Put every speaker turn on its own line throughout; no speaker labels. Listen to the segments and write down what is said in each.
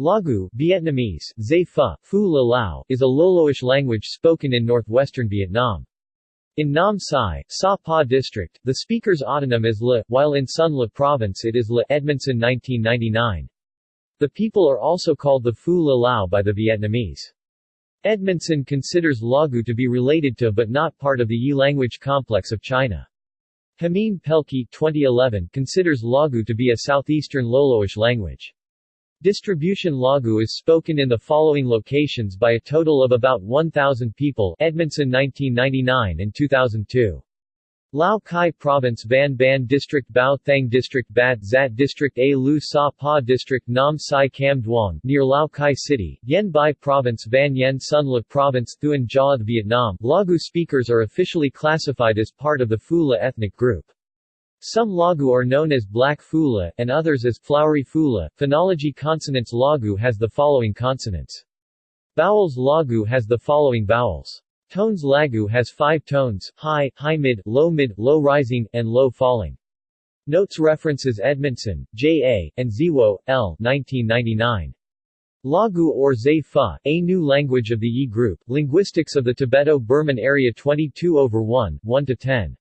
Lagu Vietnamese, Pha, Phu La Lao, is a Loloish language spoken in northwestern Vietnam. In Nam Sai, Sa Pa District, the speaker's autonym is La, while in Son La Province it is La Edmondson 1999. The people are also called the Phu La Lao by the Vietnamese. Edmondson considers Lagu to be related to but not part of the Yi language complex of China. Jamin Pelkey 2011 considers Lagu to be a southeastern Loloish language. Distribution Lagu is spoken in the following locations by a total of about 1,000 people Edmondson 1999 and 2002. Lao Cai Province Van Ban District Bao Thang District Bat Zat District A Lu Sa Pa District Nam Sai Cam Duong, near Lao Cai City, Yen Bai Province Van Yen Son La Province Thuan Chau Vietnam Lagu speakers are officially classified as part of the Phu La ethnic group. Some Lagu are known as black fula, and others as flowery fula. Phonology Consonants Lagu has the following consonants. Vowels Lagu has the following vowels. Tones Lagu has five tones, high, high-mid, low-mid, low-rising, and low-falling. Notes references Edmondson, J. A., and Ziwo, L. 1999. Lagu or Zay Pha, A New Language of the Yi Group, Linguistics of the Tibeto-Burman Area 22 over 1, 1-10.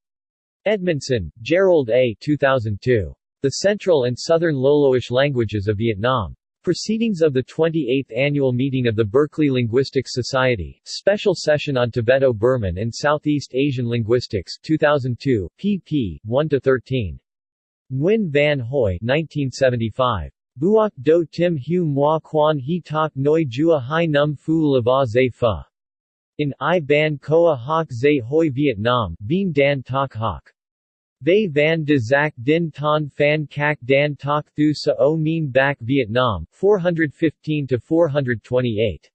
Edmondson, Jerold A. 2002. The Central and Southern Loloish Languages of Vietnam. Proceedings of the 28th Annual Meeting of the Berkeley Linguistics Society, Special Session on Tibeto-Burman and Southeast Asian Linguistics 2002, pp. 1-13. Nguyen Van Huy 1975. Buok do tim hu moi quan he tak noi jua hai num fu lava zay pha. In I ban koa hoc zay hoi Vietnam, Bien dan tak hoc. They van de Zac Din Ton Phan Cac Dan Tak Thu Sa O Mien Bac Vietnam, 415-428.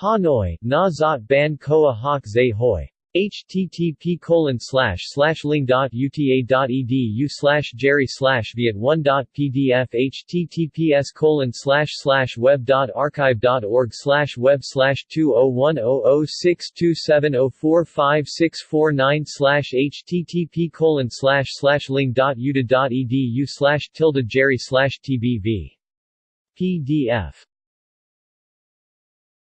Hanoi, Na Zot Ban Koa Hoc Zay Hoi http colon slash slash ling dot uta dot edu slash jerry slash viet one dot pdf https colon slash slash web dot archive dot org slash web slash two oh one oh oh six two seven oh four five six four nine slash http colon slash slash ling dot uta dot edu slash tilde jerry slash tbv pdf